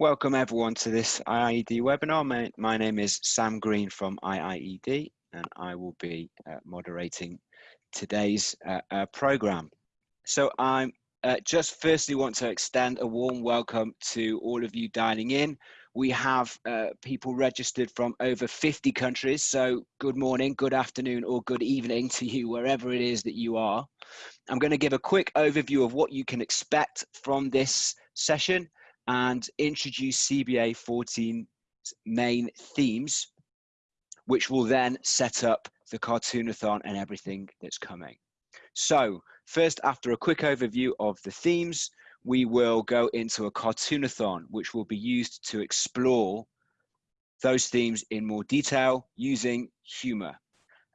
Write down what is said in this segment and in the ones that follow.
Welcome everyone to this IIED webinar. My, my, name is Sam Green from IIED and I will be uh, moderating today's uh, uh, program. So I uh, just firstly want to extend a warm welcome to all of you dialing in. We have uh, people registered from over 50 countries. So good morning, good afternoon or good evening to you wherever it is that you are. I'm going to give a quick overview of what you can expect from this session and introduce CBA 14 main themes, which will then set up the cartoonathon and everything that's coming. So first, after a quick overview of the themes, we will go into a cartoonathon, which will be used to explore those themes in more detail using humor.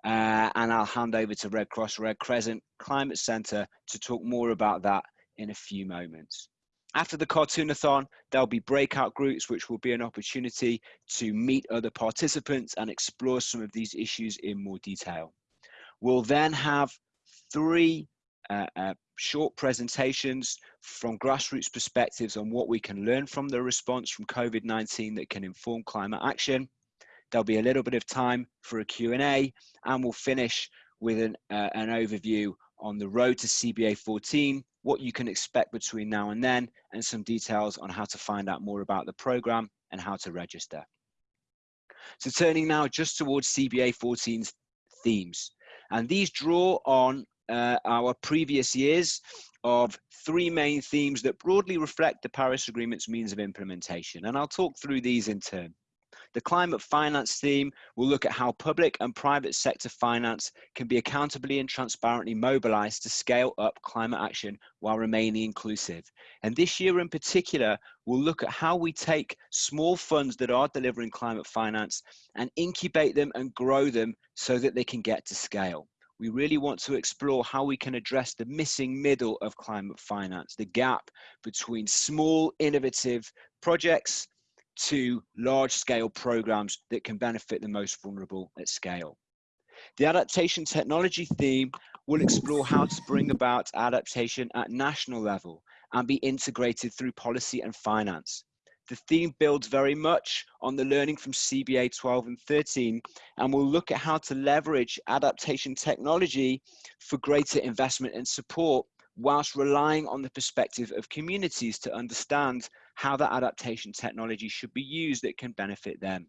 Uh, and I'll hand over to Red Cross Red Crescent Climate Centre to talk more about that in a few moments. After the cartoonathon, there'll be breakout groups, which will be an opportunity to meet other participants and explore some of these issues in more detail. We'll then have three uh, uh, short presentations from grassroots perspectives on what we can learn from the response from COVID-19 that can inform climate action. There'll be a little bit of time for a Q&A and we'll finish with an, uh, an overview on the road to CBA 14, what you can expect between now and then, and some details on how to find out more about the program and how to register. So turning now just towards CBA 14's themes. And these draw on uh, our previous years of three main themes that broadly reflect the Paris Agreement's means of implementation. And I'll talk through these in turn. The climate finance theme will look at how public and private sector finance can be accountably and transparently mobilized to scale up climate action while remaining inclusive. And this year in particular, we'll look at how we take small funds that are delivering climate finance and incubate them and grow them so that they can get to scale. We really want to explore how we can address the missing middle of climate finance, the gap between small innovative projects to large scale programs that can benefit the most vulnerable at scale. The adaptation technology theme will explore how to bring about adaptation at national level and be integrated through policy and finance. The theme builds very much on the learning from CBA 12 and 13 and will look at how to leverage adaptation technology for greater investment and support whilst relying on the perspective of communities to understand how that adaptation technology should be used that can benefit them.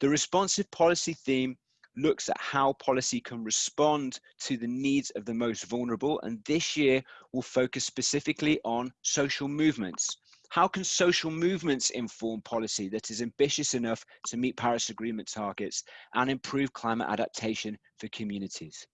The responsive policy theme looks at how policy can respond to the needs of the most vulnerable and this year will focus specifically on social movements. How can social movements inform policy that is ambitious enough to meet Paris Agreement targets and improve climate adaptation for communities?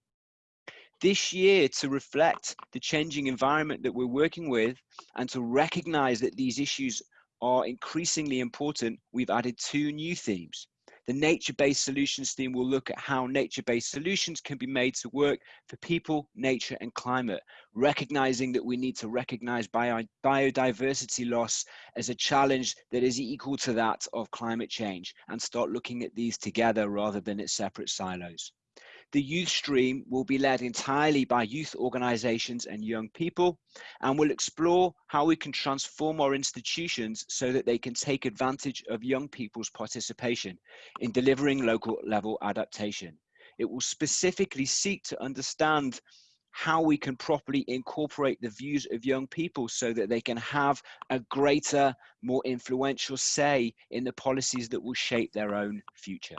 This year to reflect the changing environment that we're working with and to recognize that these issues are increasingly important, we've added two new themes. The nature-based solutions theme will look at how nature-based solutions can be made to work for people, nature and climate, recognizing that we need to recognize bio biodiversity loss as a challenge that is equal to that of climate change and start looking at these together rather than at separate silos. The youth stream will be led entirely by youth organizations and young people, and will explore how we can transform our institutions so that they can take advantage of young people's participation in delivering local level adaptation. It will specifically seek to understand how we can properly incorporate the views of young people so that they can have a greater, more influential say in the policies that will shape their own future.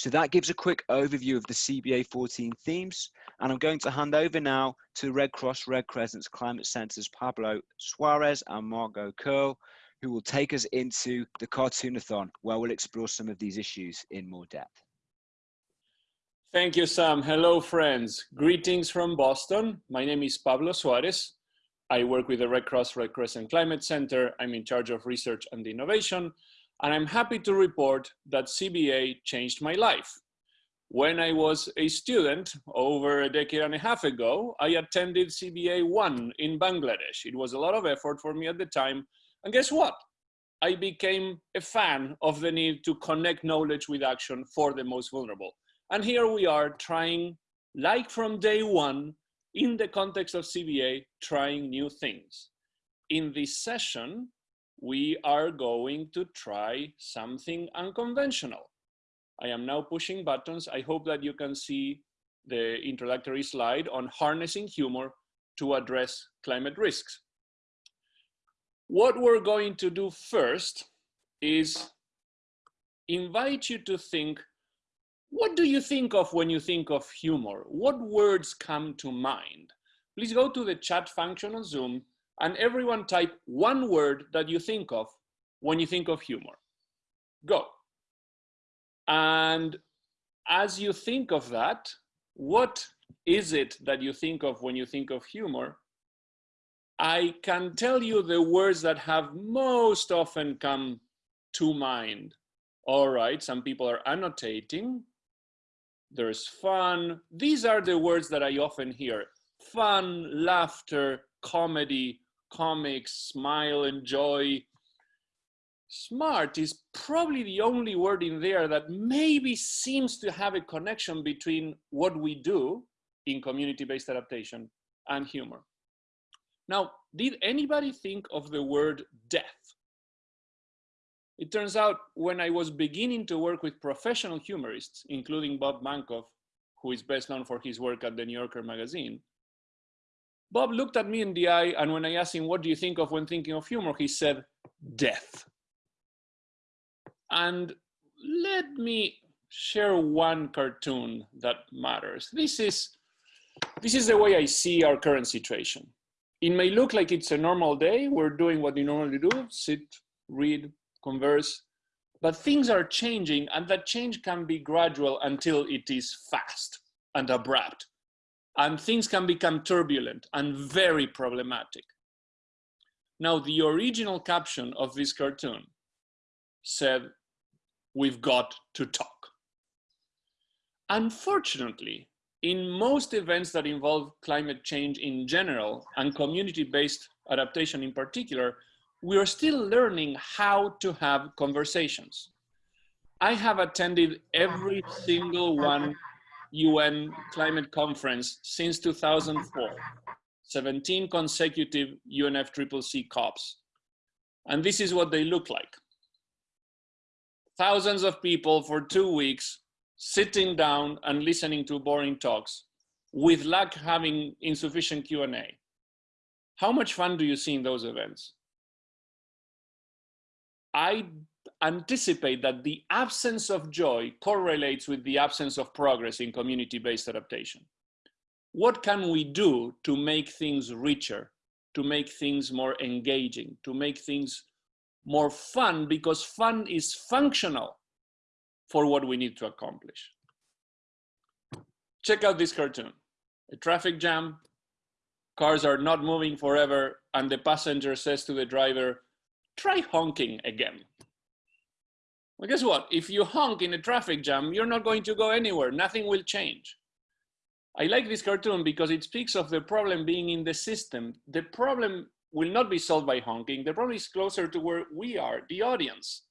So that gives a quick overview of the CBA 14 themes. And I'm going to hand over now to Red Cross Red Crescent's Climate Center's Pablo Suarez and Margot Curl, who will take us into the Cartoonathon, where we'll explore some of these issues in more depth. Thank you, Sam. Hello, friends. Greetings from Boston. My name is Pablo Suarez. I work with the Red Cross Red Crescent Climate Center. I'm in charge of research and innovation and I'm happy to report that CBA changed my life. When I was a student over a decade and a half ago, I attended CBA 1 in Bangladesh. It was a lot of effort for me at the time. And guess what? I became a fan of the need to connect knowledge with action for the most vulnerable. And here we are trying, like from day one, in the context of CBA, trying new things. In this session, we are going to try something unconventional. I am now pushing buttons. I hope that you can see the introductory slide on harnessing humor to address climate risks. What we're going to do first is invite you to think, what do you think of when you think of humor? What words come to mind? Please go to the chat function on Zoom and everyone type one word that you think of when you think of humor. Go. And as you think of that, what is it that you think of when you think of humor? I can tell you the words that have most often come to mind. All right, some people are annotating. There's fun. These are the words that I often hear. Fun, laughter, comedy, comics, smile, enjoy. Smart is probably the only word in there that maybe seems to have a connection between what we do in community-based adaptation and humor. Now, did anybody think of the word death? It turns out when I was beginning to work with professional humorists, including Bob Mankoff, who is best known for his work at the New Yorker magazine, Bob looked at me in the eye, and when I asked him, what do you think of when thinking of humor? He said, death. And let me share one cartoon that matters. This is, this is the way I see our current situation. It may look like it's a normal day. We're doing what we normally do, sit, read, converse, but things are changing and that change can be gradual until it is fast and abrupt and things can become turbulent and very problematic. Now, the original caption of this cartoon said, we've got to talk. Unfortunately, in most events that involve climate change in general and community-based adaptation in particular, we are still learning how to have conversations. I have attended every single one UN climate conference since 2004, 17 consecutive UNFCCC COPs. And this is what they look like. Thousands of people for two weeks sitting down and listening to boring talks with luck having insufficient Q&A. How much fun do you see in those events? I anticipate that the absence of joy correlates with the absence of progress in community-based adaptation. What can we do to make things richer, to make things more engaging, to make things more fun because fun is functional for what we need to accomplish. Check out this cartoon. A traffic jam, cars are not moving forever, and the passenger says to the driver, try honking again. Well, guess what? If you honk in a traffic jam, you're not going to go anywhere. Nothing will change. I like this cartoon because it speaks of the problem being in the system. The problem will not be solved by honking. The problem is closer to where we are, the audience.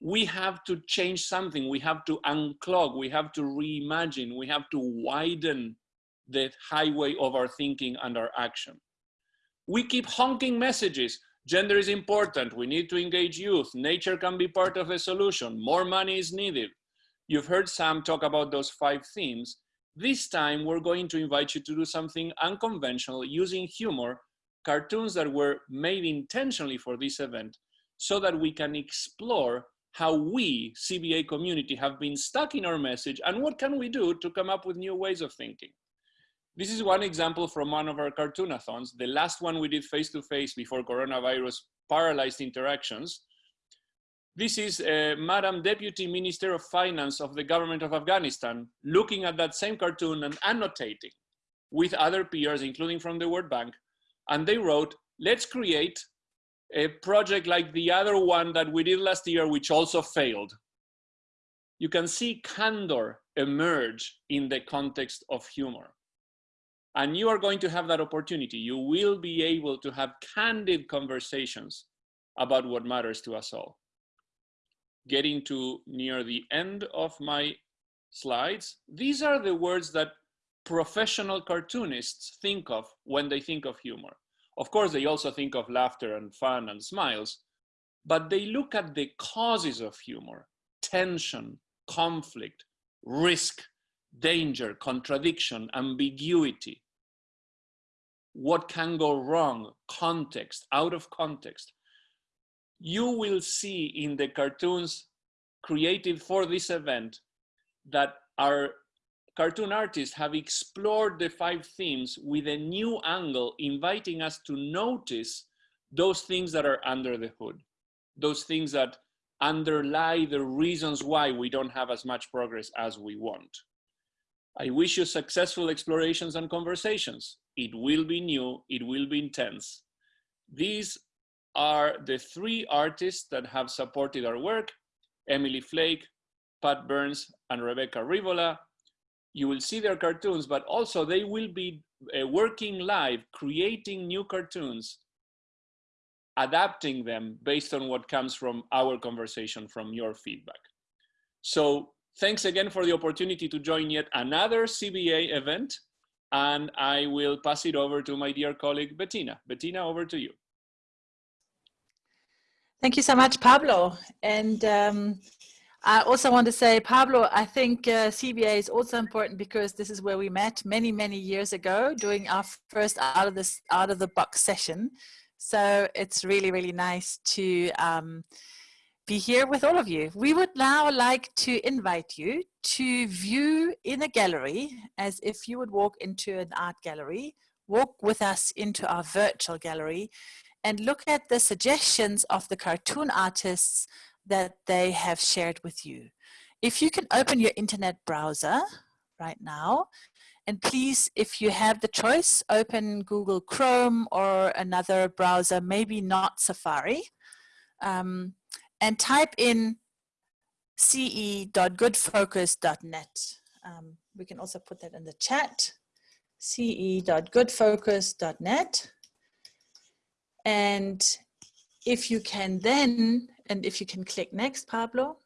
We have to change something. We have to unclog. We have to reimagine. We have to widen the highway of our thinking and our action. We keep honking messages. Gender is important. We need to engage youth. Nature can be part of the solution. More money is needed. You've heard Sam talk about those five themes. This time, we're going to invite you to do something unconventional using humor, cartoons that were made intentionally for this event, so that we can explore how we, CBA community, have been stuck in our message and what can we do to come up with new ways of thinking. This is one example from one of our cartoonathons, the last one we did face-to-face -face before coronavirus paralyzed interactions. This is uh, Madam Deputy Minister of Finance of the government of Afghanistan, looking at that same cartoon and annotating with other peers, including from the World Bank. And they wrote, let's create a project like the other one that we did last year, which also failed. You can see candor emerge in the context of humor. And you are going to have that opportunity. You will be able to have candid conversations about what matters to us all. Getting to near the end of my slides, these are the words that professional cartoonists think of when they think of humor. Of course, they also think of laughter and fun and smiles, but they look at the causes of humor, tension, conflict, risk, danger, contradiction, ambiguity. What can go wrong, context, out of context. You will see in the cartoons created for this event that our cartoon artists have explored the five themes with a new angle, inviting us to notice those things that are under the hood, those things that underlie the reasons why we don't have as much progress as we want. I wish you successful explorations and conversations. It will be new, it will be intense. These are the three artists that have supported our work, Emily Flake, Pat Byrnes, and Rebecca Rivola. You will see their cartoons, but also they will be uh, working live, creating new cartoons, adapting them based on what comes from our conversation, from your feedback. So thanks again for the opportunity to join yet another CBA event. And I will pass it over to my dear colleague, Bettina. Bettina, over to you. Thank you so much, Pablo. And um, I also want to say, Pablo, I think uh, CBA is also important because this is where we met many, many years ago doing our first out of this out of the box session. So it's really, really nice to um, be here with all of you. We would now like to invite you to view in a gallery as if you would walk into an art gallery, walk with us into our virtual gallery and look at the suggestions of the cartoon artists that they have shared with you. If you can open your internet browser right now, and please, if you have the choice, open Google Chrome or another browser, maybe not Safari, um, and type in ce.goodfocus.net. Um, we can also put that in the chat, ce.goodfocus.net. And if you can then and if you can click next, Pablo.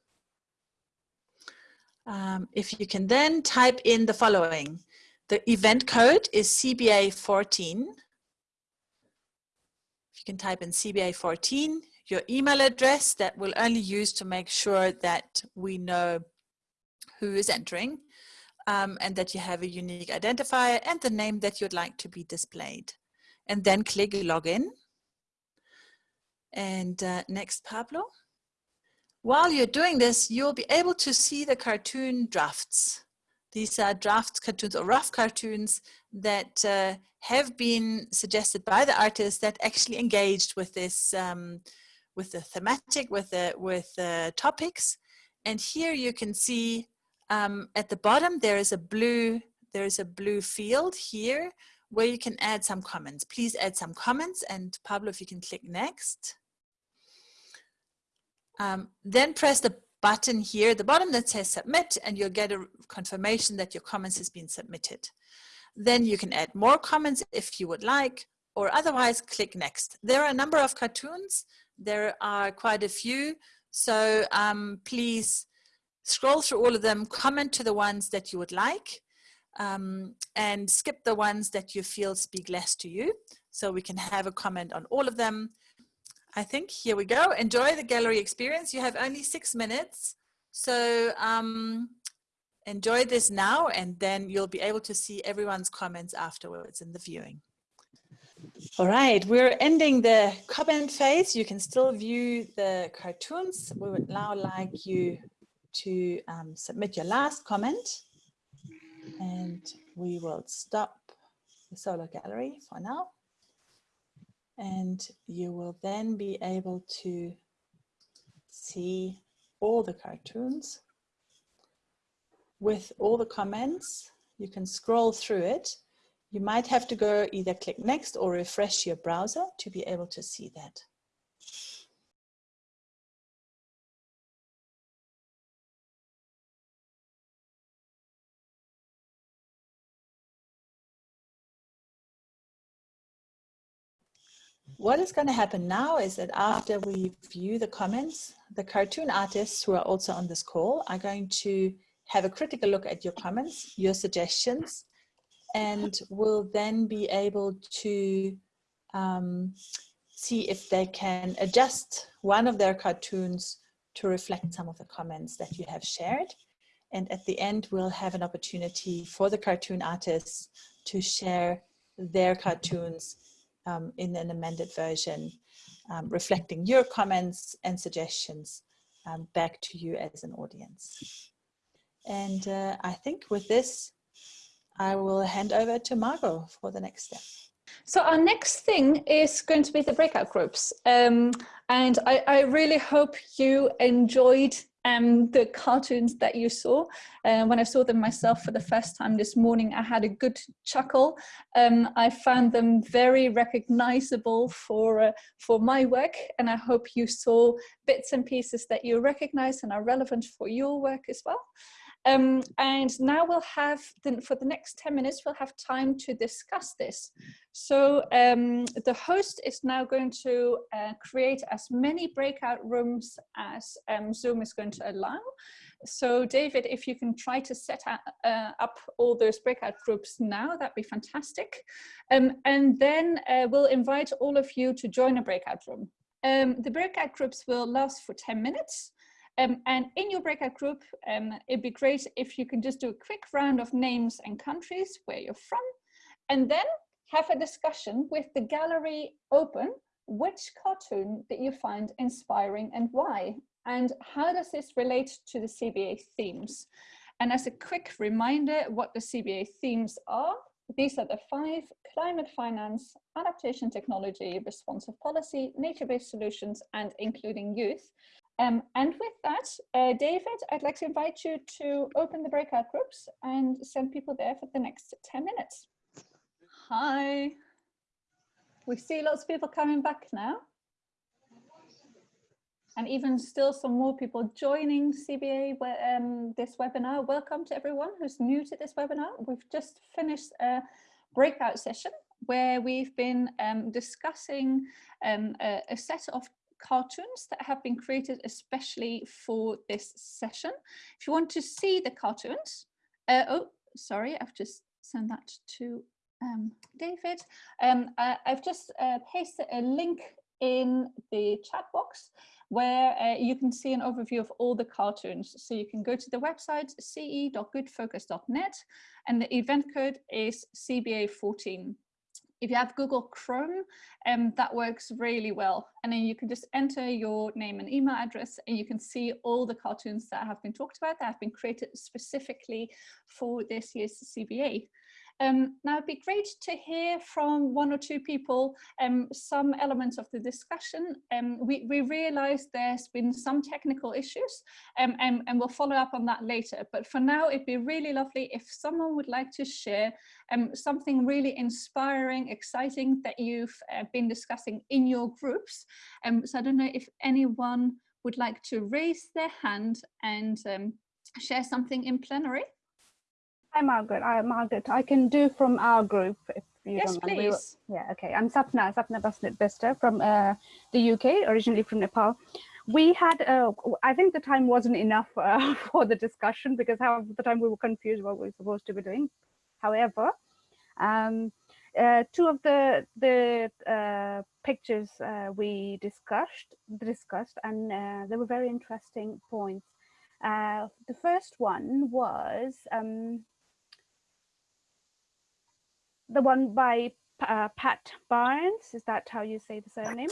Um, if you can then type in the following. The event code is CBA 14. If you can type in CBA 14, your email address that we'll only use to make sure that we know who is entering um, and that you have a unique identifier and the name that you'd like to be displayed. And then click login. And uh, next, Pablo. While you're doing this, you'll be able to see the cartoon drafts. These are draft cartoons or rough cartoons that uh, have been suggested by the artists that actually engaged with this, um, with the thematic, with the, with the topics. And here you can see um, at the bottom, there is a blue, there is a blue field here where you can add some comments. Please add some comments and Pablo, if you can click next. Um, then press the button here at the bottom that says submit and you'll get a confirmation that your comments has been submitted. Then you can add more comments if you would like or otherwise click next. There are a number of cartoons. There are quite a few. So um, please scroll through all of them, comment to the ones that you would like um, and skip the ones that you feel speak less to you. So we can have a comment on all of them I think here we go. Enjoy the gallery experience. You have only six minutes. So um, enjoy this now and then you'll be able to see everyone's comments afterwards in the viewing. All right, we're ending the comment phase. You can still view the cartoons. We would now like you to um, submit your last comment and we will stop the solo gallery for now and you will then be able to see all the cartoons with all the comments. You can scroll through it. You might have to go either click next or refresh your browser to be able to see that. What is going to happen now is that after we view the comments, the cartoon artists who are also on this call are going to have a critical look at your comments, your suggestions, and will then be able to um, see if they can adjust one of their cartoons to reflect some of the comments that you have shared. And at the end, we'll have an opportunity for the cartoon artists to share their cartoons um, in an amended version, um, reflecting your comments and suggestions um, back to you as an audience. And uh, I think with this, I will hand over to Margot for the next step. So our next thing is going to be the breakout groups. Um, and I, I, really hope you enjoyed um, the cartoons that you saw. Uh, when I saw them myself for the first time this morning, I had a good chuckle. Um, I found them very recognizable for, uh, for my work, and I hope you saw bits and pieces that you recognize and are relevant for your work as well. Um, and now we'll have, the, for the next 10 minutes, we'll have time to discuss this. So um, the host is now going to uh, create as many breakout rooms as um, Zoom is going to allow. So David, if you can try to set uh, up all those breakout groups now, that'd be fantastic. Um, and then uh, we'll invite all of you to join a breakout room. Um, the breakout groups will last for 10 minutes. Um, and in your breakout group, um, it'd be great if you can just do a quick round of names and countries where you're from, and then have a discussion with the gallery open. Which cartoon did you find inspiring and why? And how does this relate to the CBA themes? And as a quick reminder, what the CBA themes are, these are the five, climate finance, adaptation technology, responsive policy, nature-based solutions, and including youth. Um, and with that, uh, David, I'd like to invite you to open the breakout groups and send people there for the next 10 minutes. Hi. We see lots of people coming back now. And even still some more people joining CBA um, this webinar. Welcome to everyone who's new to this webinar. We've just finished a breakout session where we've been um, discussing um, a, a, set of cartoons that have been created especially for this session. If you want to see the cartoons, uh, oh, sorry, I've just sent that to um, David. Um, uh, I've just uh, pasted a link in the chat box where uh, you can see an overview of all the cartoons. So you can go to the website ce.goodfocus.net and the event code is CBA14 if you have Google Chrome, um, that works really well. And then you can just enter your name and email address and you can see all the cartoons that have been talked about that have been created specifically for this year's CBA. Um, now it'd be great to hear from one or two people um, some elements of the discussion. Um, we, we realize there's been some technical issues um, and, and we'll follow up on that later. But for now, it'd be really lovely if someone would like to share um, something really inspiring, exciting that you've uh, been discussing in your groups. Um, so I don't know if anyone would like to raise their hand and share something in plenary. Hi, Margaret. I, Margaret, I can do from our group if you yes, don't mind. Yes, please. yeah, okay. I'm Sapna, Sapna Basnet Bester from uh, the UK, originally from Nepal. We had, uh, I think the time wasn't enough uh, for the discussion because half the time we were confused what we were supposed to be doing. However, um, uh, two of the the uh, pictures uh, we discussed discussed, and uh, they were very interesting points. Uh, the first one was um, the one by uh, Pat Barnes. Is that how you say the surname?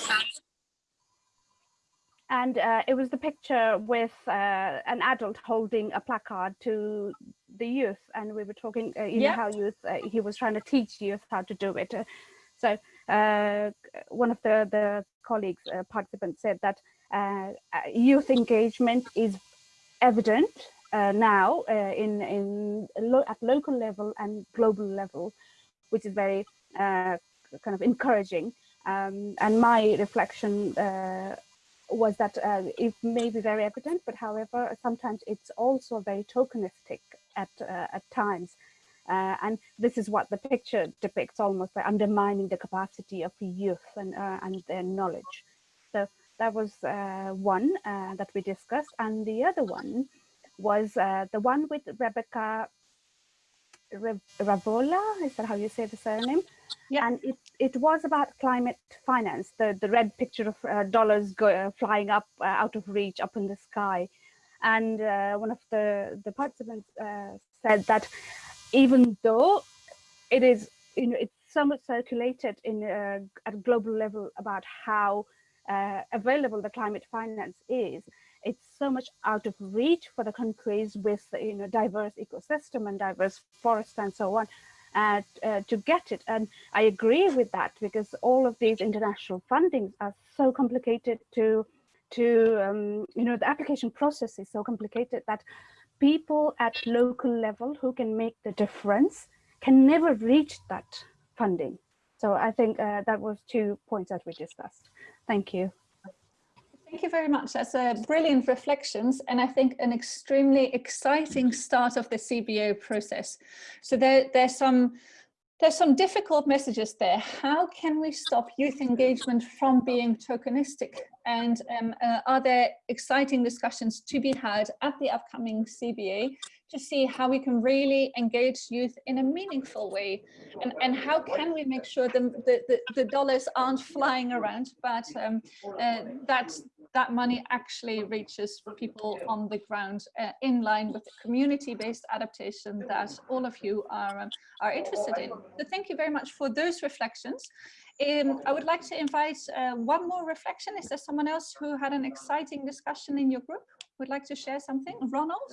And uh, it was the picture with uh, an adult holding a placard to the youth. And we were talking, uh, you yep. know, how youth, uh, he was trying to teach youth how to do it. Uh, so one of the, the colleagues, participants said that youth engagement is evident now in, in lo at local level and global level which is very uh, kind of encouraging. Um, and my reflection uh, was that uh, it may be very evident, but however, sometimes it's also very tokenistic at, uh, at times. Uh, and this is what the picture depicts almost by undermining the capacity of youth and, uh, and their knowledge. So that was one that we discussed. And the other one was the one with Rebecca Ravola, is that how you say the surname? Yeah. And it, it was about climate finance, the, the red picture of uh, dollars go, uh, flying up uh, out of reach up in the sky. And uh, one of the, the participants uh, said that even though it is, you know, it's somewhat circulated in uh, at a global level about how available the climate finance is, it's so much out of reach for the countries with you know diverse ecosystem and diverse forests and so on uh, uh, to get it. And I agree with that because all of these international fundings are so complicated to, to um, you know, the application process is so complicated that people at local level who can make the difference can never reach that funding. So I think uh, that was two points that we discussed. Thank you. Thank you very much. That's a brilliant reflections and I think an extremely exciting start of the CBA process. So there, there's some there's some difficult messages there. How can we stop youth engagement from being tokenistic? And um, uh, are there exciting discussions to be had at the upcoming CBA to see how we can really engage youth in a meaningful way? And, and how can we make sure the, the, the dollars aren't flying around, but um, uh, that that money actually reaches people on the ground uh, in line with the community-based adaptation that all of you are, um, are interested in. So thank you very much for those reflections. Um, I would like to invite uh, one more reflection. Is there someone else who had an exciting discussion in your group? Would like to share something? Ronald?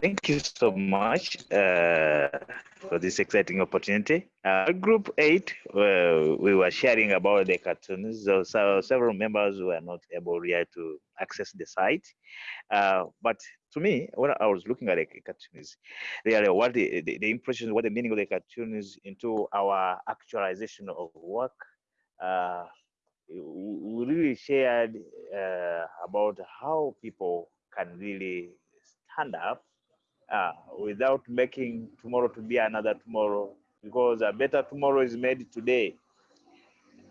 Thank you so much uh, for this exciting opportunity. Uh, group 8, uh, we were sharing about the cartoons. So, so, several members were not able really to access the site. Uh, but to me, when I was looking at the cartoons, really what the, the, the impression, what the meaning of the cartoons into our actualization of work, uh, we really shared uh, about how people can really stand up uh, without making tomorrow to be another tomorrow because a better tomorrow is made today.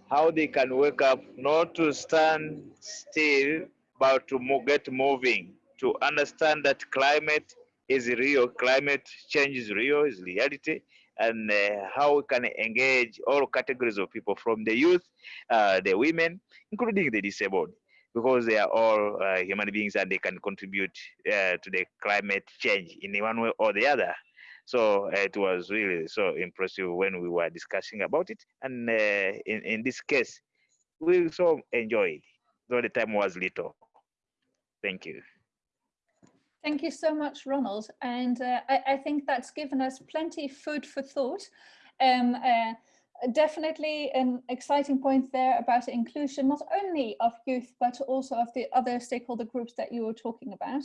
How they can wake up not to stand still, but to get moving, to understand that climate is real, climate change is real, is reality, and uh, how we can engage all categories of people from the youth, uh, the women, including the disabled because they are all uh, human beings and they can contribute uh, to the climate change in one way or the other. So uh, it was really so impressive when we were discussing about it. And uh, in, in this case, we so enjoyed, though the time was little. Thank you. Thank you so much, Ronald. And uh, I, I, think that's given us plenty food for thought. Um, definitely an exciting point there about inclusion, not only of youth, but also of the other stakeholder groups that you were talking about.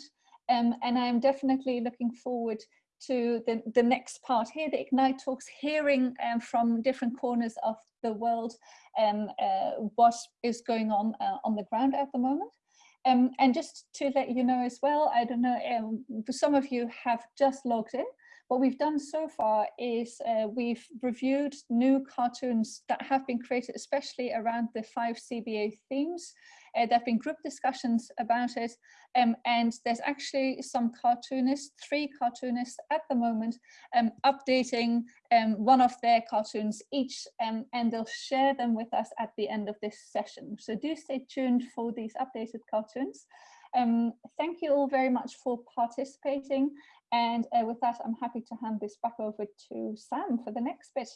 Um, and I'm definitely looking forward to the, the next part here, the Ignite Talks, hearing um, from different corners of the world um, uh, what is going on uh, on the ground at the moment. Um, and just to let you know as well, I don't know, um, some of you have just logged in, what we've done so far is uh, we've reviewed new cartoons that have been created, especially around the five CBA themes. Uh, there have been group discussions about it, um, and there's actually some cartoonists, three cartoonists at the moment, um, updating um, one of their cartoons each, um, and they'll share them with us at the end of this session. So do stay tuned for these updated cartoons. Um, thank you all very much for participating. And uh, with that, I'm happy to hand this back over to Sam for the next bit.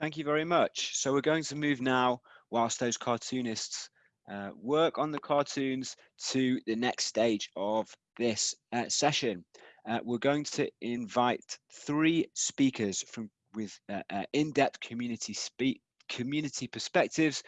Thank you very much. So we're going to move now, whilst those cartoonists uh, work on the cartoons, to the next stage of this uh, session. Uh, we're going to invite three speakers from with uh, uh, in-depth community speak community perspectives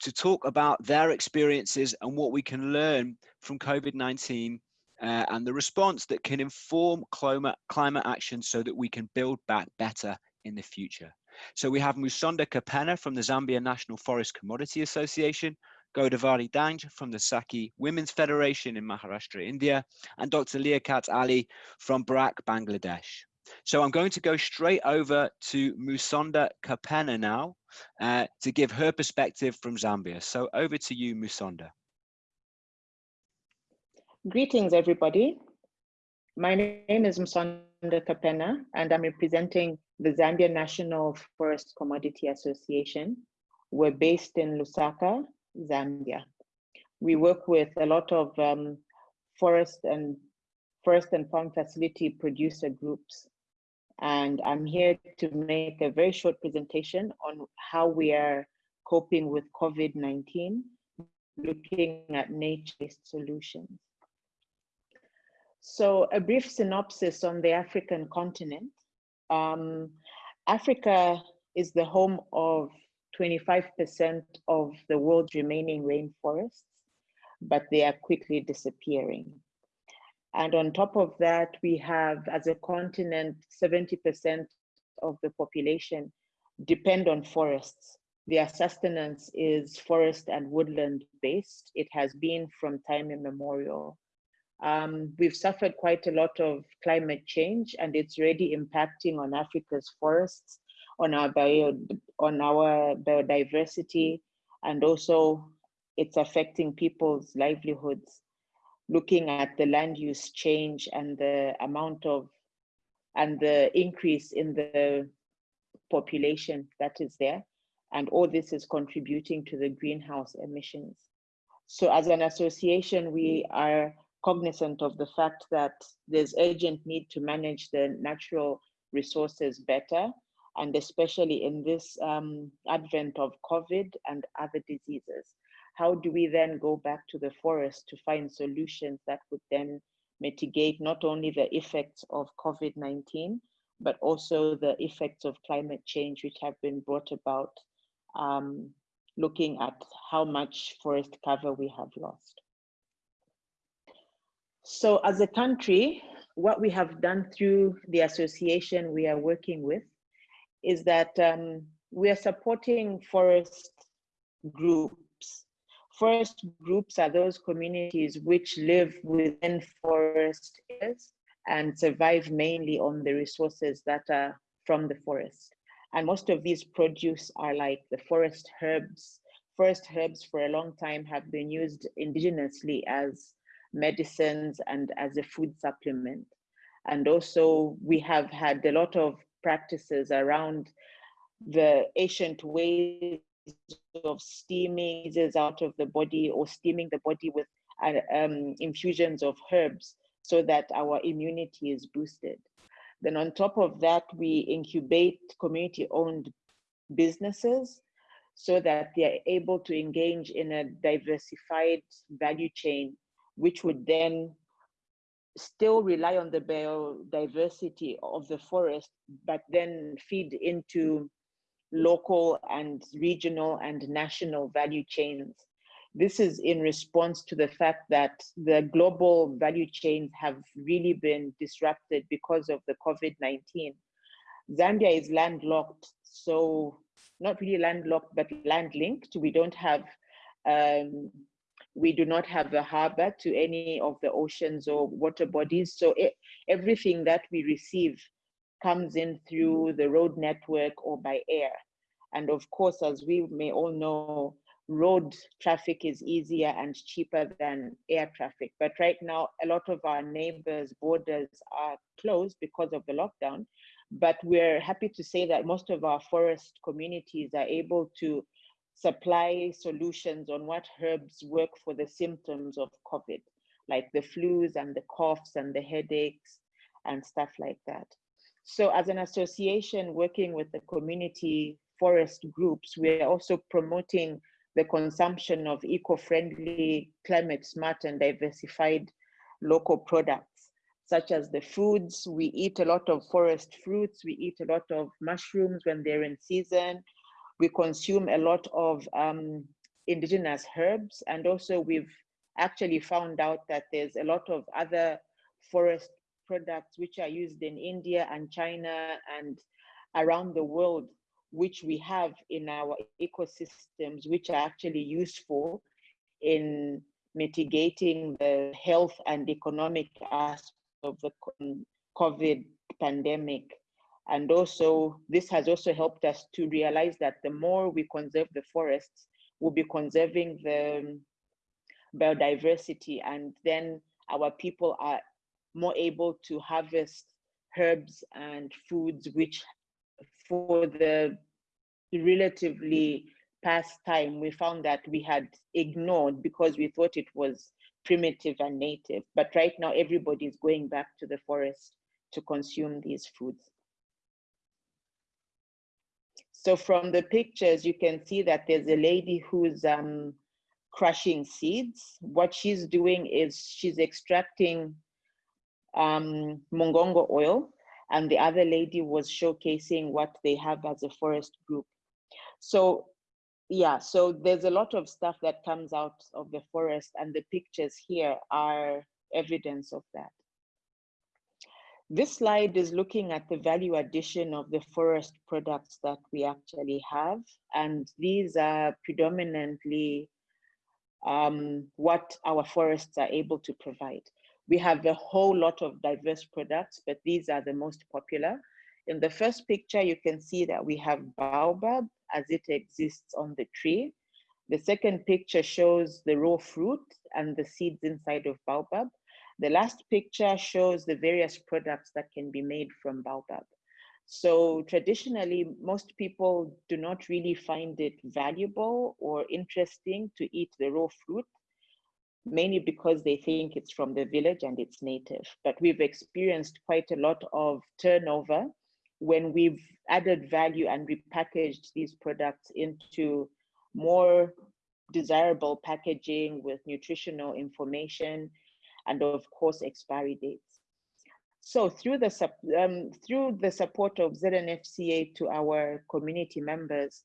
to talk about their experiences and what we can learn from COVID-19 uh, and the response that can inform climate, climate action so that we can build back better in the future. So we have Musonda Kapena from the Zambia National Forest Commodity Association, Godavari Dange from the Sakhi Women's Federation in Maharashtra, India, and Dr. Liaquat Ali from BRAC, Bangladesh. So I'm going to go straight over to Musonda Kapena now uh, to give her perspective from Zambia. So over to you, Musonda. Greetings, everybody. My name is Musonda Kapena, and I'm representing the Zambia National Forest Commodity Association. We're based in Lusaka, Zambia. We work with a lot of um, forest and forest and farm facility producer groups. And I'm here to make a very short presentation on how we are coping with COVID-19, looking at nature-based solutions. So a brief synopsis on the African continent. Um, Africa is the home of 25% of the world's remaining rainforests, but they are quickly disappearing. And on top of that, we have, as a continent, 70% of the population depend on forests. Their sustenance is forest and woodland based. It has been from time immemorial. Um, we've suffered quite a lot of climate change and it's already impacting on Africa's forests, on our, bio, on our biodiversity, and also it's affecting people's livelihoods looking at the land use change and the amount of and the increase in the population that is there. And all this is contributing to the greenhouse emissions. So as an association, we are cognizant of the fact that there's urgent need to manage the natural resources better, and especially in this um, advent of COVID and other diseases how do we then go back to the forest to find solutions that would then mitigate not only the effects of COVID-19, but also the effects of climate change, which have been brought about um, looking at how much forest cover we have lost. So as a country, what we have done through the association we are working with is that um, we are supporting forest groups Forest groups are those communities which live within forest areas and survive mainly on the resources that are from the forest. And most of these produce are like the forest herbs. Forest herbs for a long time have been used indigenously as medicines and as a food supplement. And also we have had a lot of practices around the ancient ways of steaming is out of the body or steaming the body with uh, um, infusions of herbs so that our immunity is boosted. Then on top of that, we incubate community-owned businesses so that they are able to engage in a diversified value chain, which would then still rely on the biodiversity of the forest, but then feed into local and regional and national value chains. This is in response to the fact that the global value chains have really been disrupted because of the COVID-19. Zambia is landlocked, so not really landlocked, but land linked. We don't have, um, we do not have a harbor to any of the oceans or water bodies. So it, everything that we receive comes in through the road network or by air. And of course, as we may all know, road traffic is easier and cheaper than air traffic. But right now, a lot of our neighbors' borders are closed because of the lockdown. But we're happy to say that most of our forest communities are able to supply solutions on what herbs work for the symptoms of COVID, like the flus and the coughs and the headaches and stuff like that. So as an association working with the community forest groups, we are also promoting the consumption of eco-friendly, climate smart and diversified local products, such as the foods. We eat a lot of forest fruits. We eat a lot of mushrooms when they're in season. We consume a lot of um, indigenous herbs. And also we've actually found out that there's a lot of other forest products which are used in India and China and around the world, which we have in our ecosystems, which are actually useful in mitigating the health and economic aspects of the COVID pandemic. And also, this has also helped us to realize that the more we conserve the forests, we'll be conserving the um, biodiversity. And then our people are more able to harvest herbs and foods which for the relatively past time we found that we had ignored because we thought it was primitive and native. But right now everybody is going back to the forest to consume these foods so from the pictures you can see that there's a lady who's um, crushing seeds what she's doing is she's extracting um, mongongo oil, and the other lady was showcasing what they have as a forest group. So yeah, so there's a lot of stuff that comes out of the forest and the pictures here are evidence of that. This slide is looking at the value addition of the forest products that we actually have. And these are predominantly um, what our forests are able to provide. We have a whole lot of diverse products, but these are the most popular. In the first picture, you can see that we have baobab as it exists on the tree. The second picture shows the raw fruit and the seeds inside of baobab. The last picture shows the various products that can be made from baobab. So traditionally, most people do not really find it valuable or interesting to eat the raw fruit mainly because they think it's from the village and it's native. But we've experienced quite a lot of turnover when we've added value and repackaged these products into more desirable packaging with nutritional information and of course expiry dates. So through the, um, through the support of ZNFCA to our community members,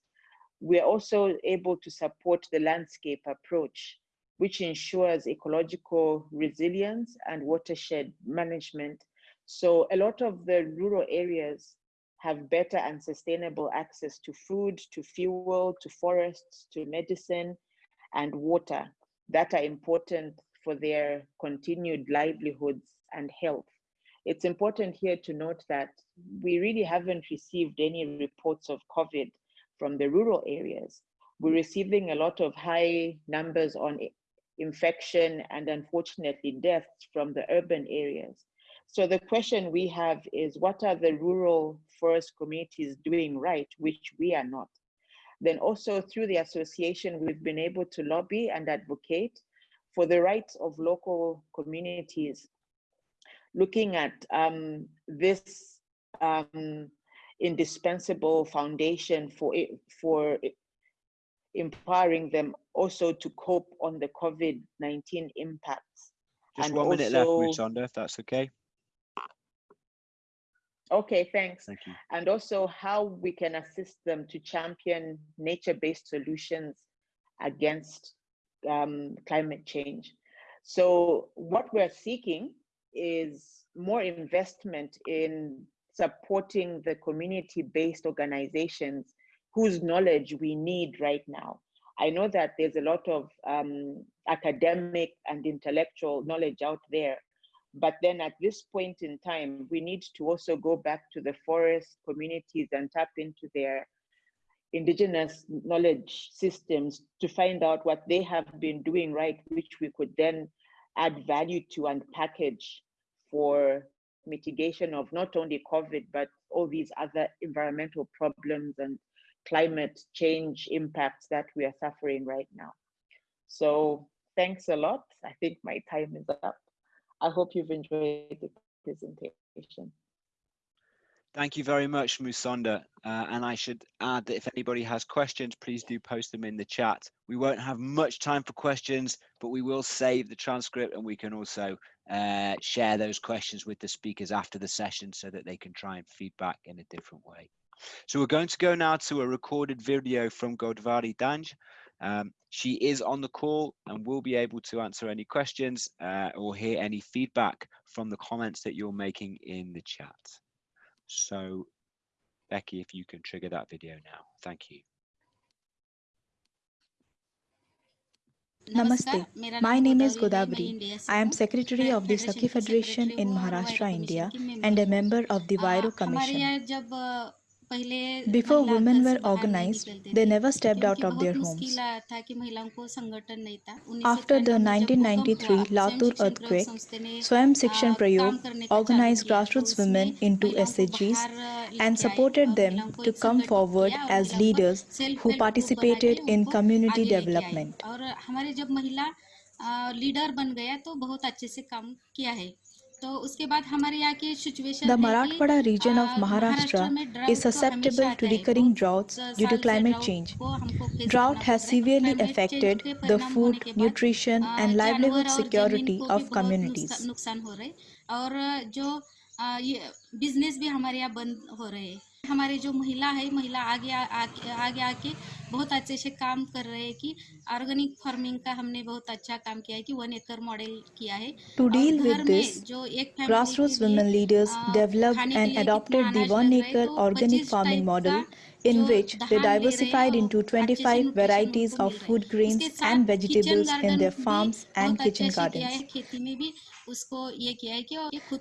we're also able to support the landscape approach which ensures ecological resilience and watershed management. So a lot of the rural areas have better and sustainable access to food, to fuel, to forests, to medicine, and water that are important for their continued livelihoods and health. It's important here to note that we really haven't received any reports of COVID from the rural areas. We're receiving a lot of high numbers on infection, and unfortunately deaths from the urban areas. So the question we have is what are the rural forest communities doing right, which we are not? Then also through the association, we've been able to lobby and advocate for the rights of local communities, looking at um, this um, indispensable foundation for, for empowering them also to cope on the COVID-19 impacts. Just and one minute left, Musonda, if that's okay. Okay, thanks. Thank you. And also how we can assist them to champion nature-based solutions against um, climate change. So what we're seeking is more investment in supporting the community-based organizations whose knowledge we need right now. I know that there's a lot of um, academic and intellectual knowledge out there, but then at this point in time, we need to also go back to the forest communities and tap into their indigenous knowledge systems to find out what they have been doing right, which we could then add value to and package for mitigation of not only COVID, but all these other environmental problems and climate change impacts that we are suffering right now. So thanks a lot. I think my time is up. I hope you've enjoyed the presentation. Thank you very much, Musonda. Uh, and I should add that if anybody has questions, please do post them in the chat. We won't have much time for questions, but we will save the transcript and we can also uh, share those questions with the speakers after the session so that they can try and feedback in a different way. So we're going to go now to a recorded video from Godavari Dange. Um, she is on the call and will be able to answer any questions uh, or hear any feedback from the comments that you're making in the chat. So Becky, if you can trigger that video now. Thank you. Namaste. My name is Godavari. I am Secretary of the Sakhi Federation in Maharashtra, India and a member of the Huairou Commission. Before women were organized, they never stepped out of their homes. After the 1993 Latur earthquake, Swayam Shikshan Prayog organized grassroots women into SHGs and supported them to come forward as leaders who participated in community development. Leader बन गया तो बहुत अच्छे से काम किया है तो उसके बाद हमारे यहाँ की situation The Marathwada region of Maharashtra is susceptible to recurring droughts due to climate change. Drought has severely affected the food, nutrition and livelihood security of communities. नुकसान हो रहे और जो ये बिजनेस भी हमारे यहाँ बंद हो रहे हैं हमारे जो महिला है महिला आगे आगे आके बहुत अच्छे से काम कर रहे हैं कि ऑर्गेनिक फ़ार्मिंग का हमने बहुत अच्छा काम किया है कि वन एकर मॉडल किया है। टू डील विद दिस जो एक grass root women leaders developed and adopted the one acre organic farming model in which they diversified into 25 varieties of food grains and vegetables in their farms and kitchen gardens.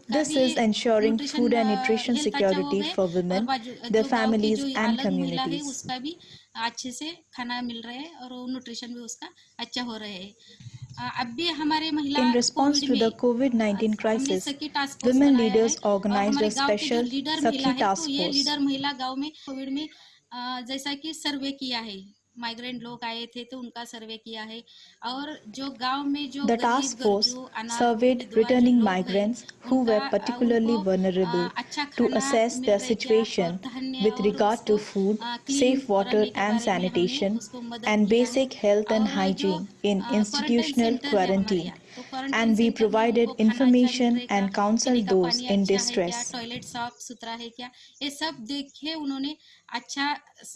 This is ensuring food and nutrition security for women, their families and communities. अच्छे से खाना मिल रहा है और nutrition भी उसका अच्छा हो रहा है अब भी हमारे महिला In response to the COVID-19 crisis, women leaders organized a special Sakhi task force. जैसा कि सर्वे किया है माइग्रेंट लोग आए थे तो उनका सर्वे किया है। और जो गाँव में जो task force served returning migrants who were particularly vulnerable to assess the situation with regard to food safe water and sanitation and basic health and hygiene in institutional quarantine and we provided अच्छा information and counsel those अच्छा in distress. Toilet साफ़ सुथरा है क्या? ये सब देखे उन्होंने अच्छा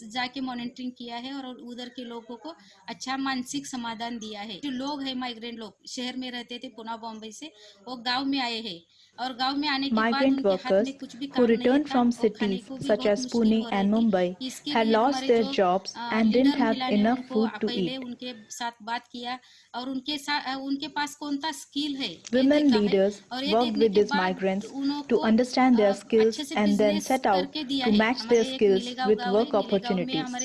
जाके मॉनिटरिंग किया है और उधर के लोगों को अच्छा मानसिक समाधान दिया है। जो लोग है माइग्रेंट लोग, शहर में रहते थे पुना बॉम्बे से, वो गाँव में आए हैं। Migrant workers who returned from cities such as Pune and Mumbai had lost their jobs and didn't have enough food to eat. Women leaders worked with these migrants to understand their skills and then set out to match their skills with work opportunities.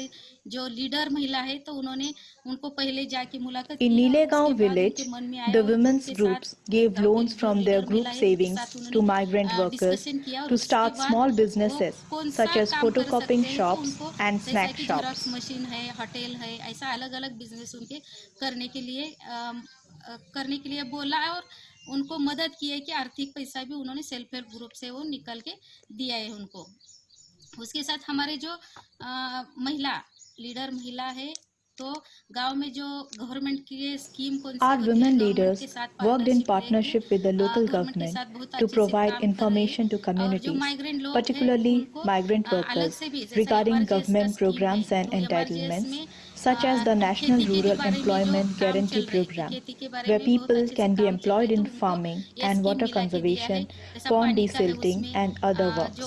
जो leader महिला है तो उन्होंने उनको पहले जाके मुलाकात की नीले गाँव village the women's groups give loans from their group savings to migrant workers to start small businesses such as photocopying shops and snack shops machine है होटल है ऐसा अलग-अलग बिज़नेस उनके करने के लिए करने के लिए बोला और उनको मदद की है कि आर्थिक पैसा भी उन्होंने सेल्फ हेल्प ग्रुप से वो निकल के दिया है उनको। उसके साथ हमारे जो आ, महिला लीडर महिला है तो गाँव में जो गवर्नमेंट की ये स्कीम कौन सी our women leaders worked in partnership with the local government to provide information to community particularly migrant workers regarding government programs and entitlements such as the National Rural Employment Guarantee Program, where people can be employed in farming and water conservation, pond desilting, and other works.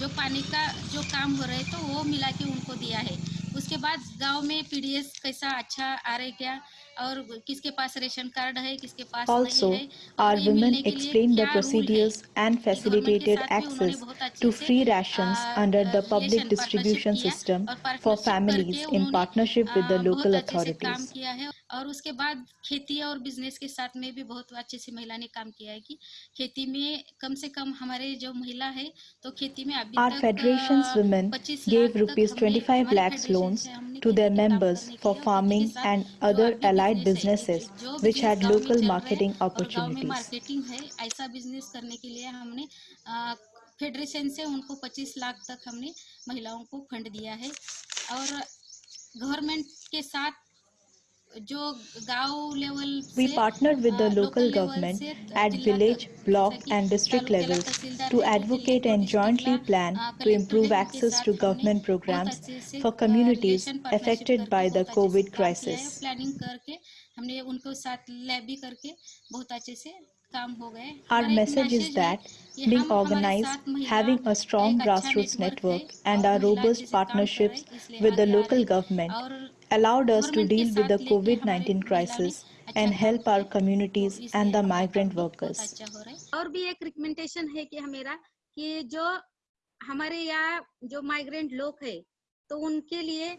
जो पानी का जो काम हो रहा है तो वो मिला के उनको दिया है उसके बाद गाँव में पीडीएस कैसा अच्छा आ रहा है क्या और किसके पास रेशन कार्ड है किसके पास also, नहीं है? Explain the procedures and facilitated access to free ration under the public distribution system for families in partnership with the local authorities काम किया है और उसके बाद खेती और बिज़नेस के साथ में भी बहुत अच्छे से महिला ने काम किया है कि खेती में कम से कम हमारे जो महिला है तो खेती में अभी our federation women gave rupees twenty five lakhs loan to their members for farming and other allied businesses which had local marketing opportunities. Marketing है ऐसा बिज़नेस करने के लिए हमने फेडरेशन से उनको 25 लाख तक हमने महिलाओं को फंड दिया है और गवर्नमेंट के साथ We partnered with the local government at village, block and district levels to advocate and jointly plan to improve access to government programs for communities affected by the COVID crisis. Our message is that being organized, having a strong grassroots network and our robust partnerships with the local government allowed us to deal with the COVID-19 crisis and help our communities and the migrant workers. और भी एक recommendation है कि हमेरा कि जो हमारे यहाँ जो माइग्रेंट लोग हैं तो उनके लिए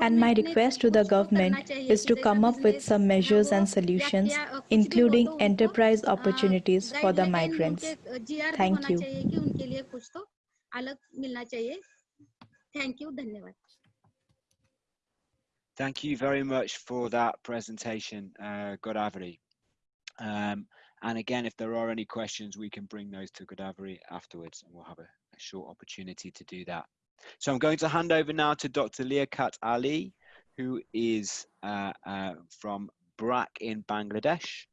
And my request to the government is to come up with some measures and solutions, including enterprise opportunities for the migrants. Thank you. Thank you. Thank you very much for that presentation, uh, Godavari. Um, and again, if there are any questions, we can bring those to Godavari afterwards and we'll have a, a short opportunity to do that. So I'm going to hand over now to Dr. Liaquat Ali, who is uh, uh, from BRAC in Bangladesh.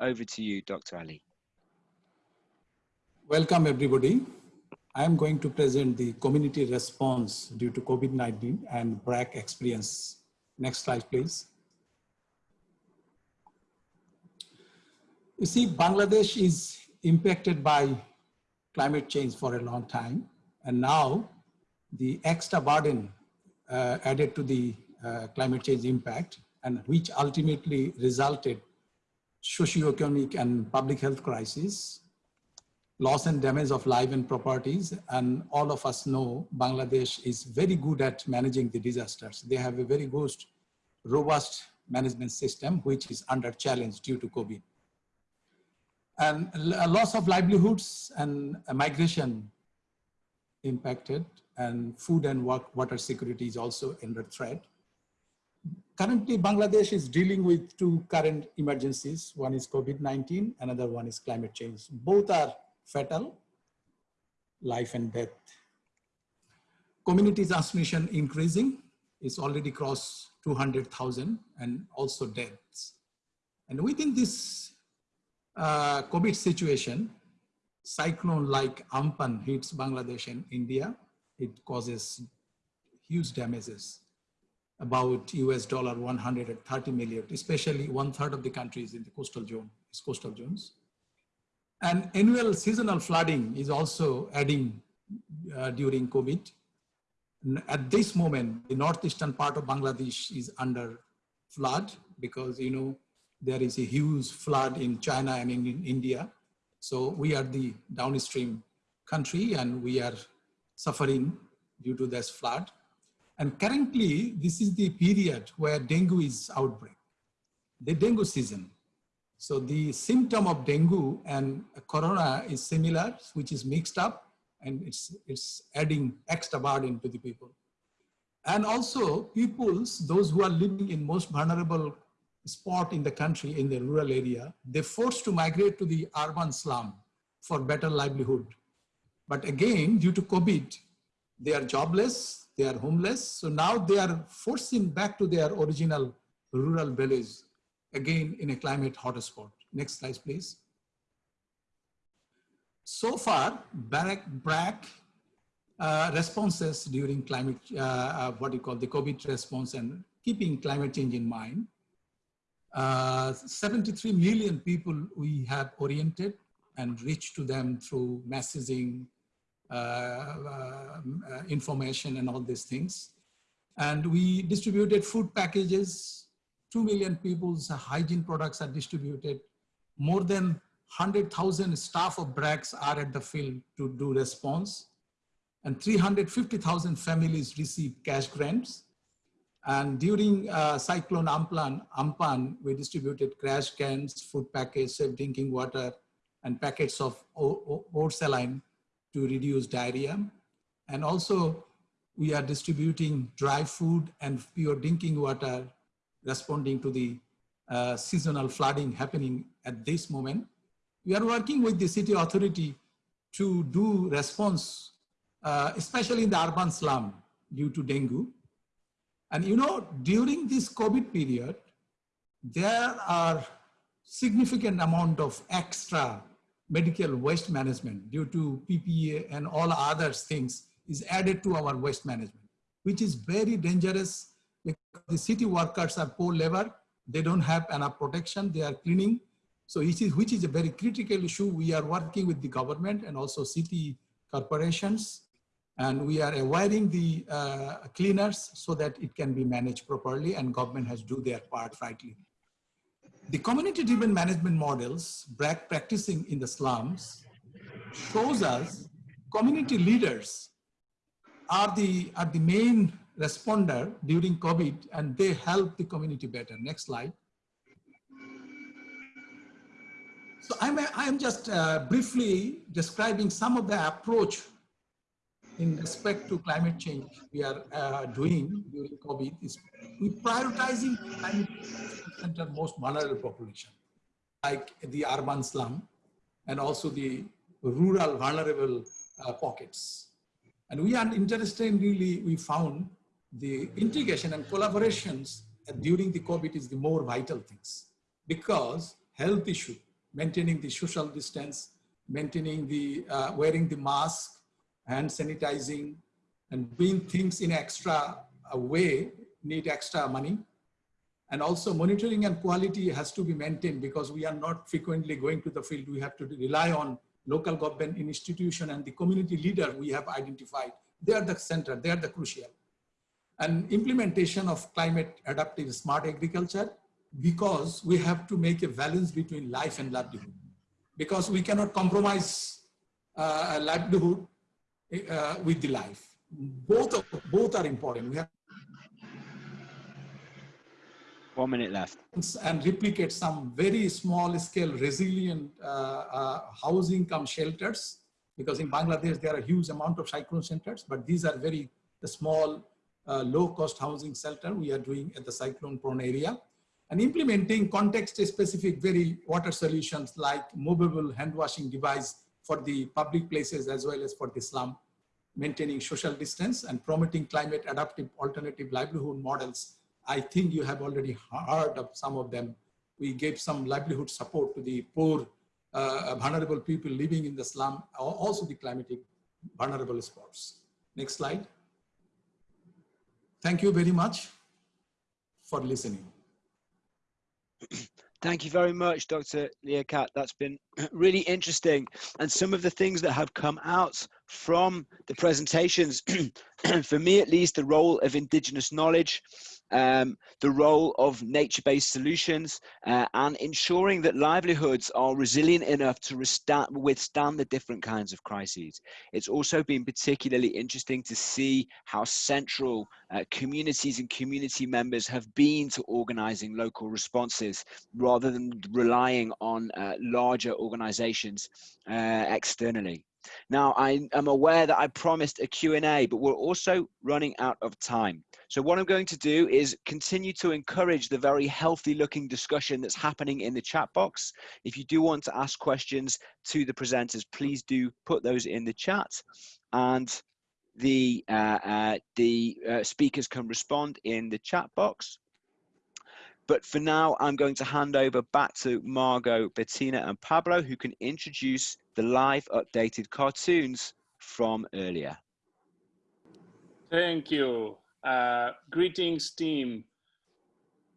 Over to you, Dr. Ali. Welcome, everybody. I am going to present the community response due to COVID-19 and BRAC experience Next slide, please. You see, Bangladesh is impacted by climate change for a long time. And now the extra burden uh, added to the uh, climate change impact and which ultimately resulted socio-economic and public health crisis, loss and damage of life and properties. And all of us know Bangladesh is very good at managing the disasters. They have a very good, robust management system, which is under challenge due to COVID. And loss of livelihoods and migration impacted and food and water security is also under threat. Currently, Bangladesh is dealing with two current emergencies. One is COVID-19, another one is climate change. Both are fatal, life and death. Community transmission increasing, it's already crossed 200,000 and also deaths. And within this uh, COVID situation, cyclone like Amphan hits Bangladesh and India it causes huge damages, about US dollar 130 million, especially one third of the countries in the coastal zone, is coastal zones. And annual seasonal flooding is also adding uh, during COVID. At this moment, the northeastern part of Bangladesh is under flood because, you know, there is a huge flood in China and in, in India. So we are the downstream country and we are suffering due to this flood. And currently, this is the period where dengue is outbreak, the dengue season. So the symptom of dengue and corona is similar, which is mixed up and it's, it's adding extra burden to the people. And also peoples, those who are living in most vulnerable spot in the country, in the rural area, they're forced to migrate to the urban slum for better livelihood. But again, due to COVID, they are jobless, they are homeless. So now they are forcing back to their original rural village, again in a climate hotspot. Next slide, please. So far, BRAC, BRAC uh, responses during climate, uh, uh, what you call the COVID response and keeping climate change in mind. Uh, 73 million people we have oriented and reached to them through messaging, uh, uh, information and all these things. And we distributed food packages. 2 million people's hygiene products are distributed. More than 100,000 staff of BRACs are at the field to do response. And 350,000 families receive cash grants. And during uh, Cyclone Amphan, Amphan, we distributed crash cans, food packets, safe drinking water, and packets of saline to reduce diarrhea. And also we are distributing dry food and pure drinking water responding to the uh, seasonal flooding happening at this moment. We are working with the city authority to do response, uh, especially in the urban slum due to dengue. And you know, during this COVID period, there are significant amount of extra medical waste management due to PPE and all other things is added to our waste management, which is very dangerous the city workers are poor labor. They don't have enough protection. They are cleaning. So which is, which is a very critical issue. We are working with the government and also city corporations. And we are wiring the uh, cleaners so that it can be managed properly and government has do their part rightly. The community-driven management models practicing in the slums shows us community leaders are the, are the main responder during COVID and they help the community better. Next slide. So I'm, I'm just uh, briefly describing some of the approach in respect to climate change we are uh, doing during COVID is we prioritizing climate center most vulnerable population, like the urban slum and also the rural vulnerable uh, pockets. And we are interested in really, we found the integration and collaborations during the COVID is the more vital things because health issue, maintaining the social distance, maintaining the, uh, wearing the mask, hand sanitizing, and doing things in extra uh, way need extra money. And also monitoring and quality has to be maintained because we are not frequently going to the field. We have to rely on local government institution and the community leader we have identified. They are the center, they are the crucial. And implementation of climate adaptive smart agriculture because we have to make a balance between life and livelihood. Because we cannot compromise uh, livelihood uh, with the life. Both, both are important. We have one minute left. And replicate some very small scale resilient uh, uh, housing come shelters because in Bangladesh there are a huge amount of cyclone centers, but these are very small, uh, low cost housing shelter we are doing at the cyclone prone area. And implementing context specific very water solutions like movable hand washing device for the public places as well as for the slum, maintaining social distance and promoting climate adaptive alternative livelihood models I think you have already heard of some of them. We gave some livelihood support to the poor, uh, vulnerable people living in the slum, also the climatic vulnerable spots. Next slide. Thank you very much for listening. Thank you very much, Dr. Liaquat. That's been really interesting. And some of the things that have come out from the presentations, for me at least, the role of indigenous knowledge, um, the role of nature-based solutions uh, and ensuring that livelihoods are resilient enough to withstand the different kinds of crises. It's also been particularly interesting to see how central uh, communities and community members have been to organizing local responses rather than relying on uh, larger organizations uh, externally. Now, I am aware that I promised a Q&A, but we're also running out of time. So what I'm going to do is continue to encourage the very healthy looking discussion that's happening in the chat box. If you do want to ask questions to the presenters, please do put those in the chat and the, uh, uh, the uh, speakers can respond in the chat box. But for now, I'm going to hand over back to Margot, Bettina and Pablo, who can introduce the live updated cartoons from earlier. Thank you. Uh, greetings, team.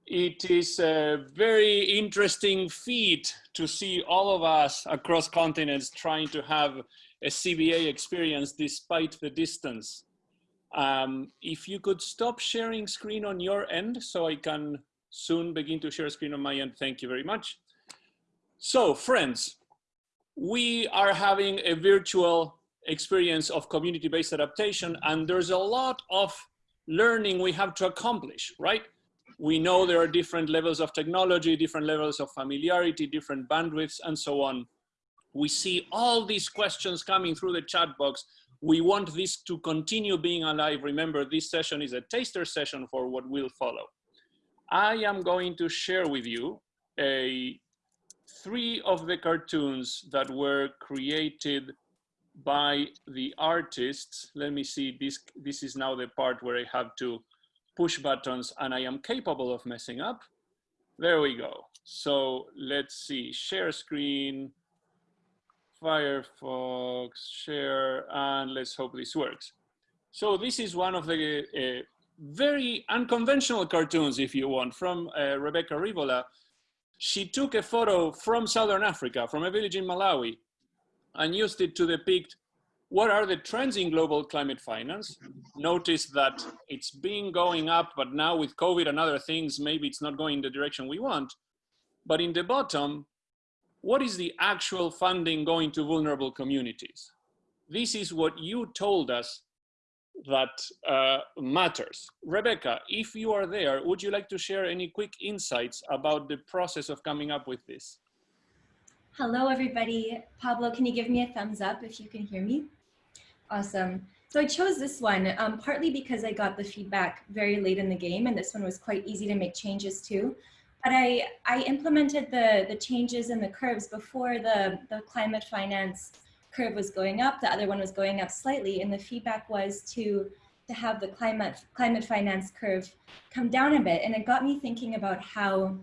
It is a very interesting feat to see all of us across continents trying to have a CBA experience despite the distance. Um, if you could stop sharing screen on your end so I can soon begin to share screen on my end, thank you very much. So friends, we are having a virtual experience of community-based adaptation and there's a lot of learning we have to accomplish, right? We know there are different levels of technology, different levels of familiarity, different bandwidths, and so on. We see all these questions coming through the chat box. We want this to continue being alive. Remember, this session is a taster session for what will follow. I am going to share with you a three of the cartoons that were created by the artists. Let me see, this, this is now the part where I have to push buttons and I am capable of messing up. There we go. So let's see, share screen, Firefox, share, and let's hope this works. So this is one of the uh, very unconventional cartoons, if you want, from uh, Rebecca Rivola. She took a photo from Southern Africa, from a village in Malawi, and used it to depict what are the trends in global climate finance. Notice that it's been going up, but now with COVID and other things, maybe it's not going the direction we want. But in the bottom, what is the actual funding going to vulnerable communities? this is what you told us that uh, matters. Rebecca, if you are there, would you like to share any quick insights about the process of coming up with this? Hello, everybody. Pablo, can you give me a thumbs up if you can hear me? Awesome. So I chose this one um, partly because I got the feedback very late in the game and this one was quite easy to make changes to. But I, I implemented the, the changes in the curves before the, the climate finance curve was going up, the other one was going up slightly, and the feedback was to, to have the climate, climate finance curve come down a bit. And it got me thinking about how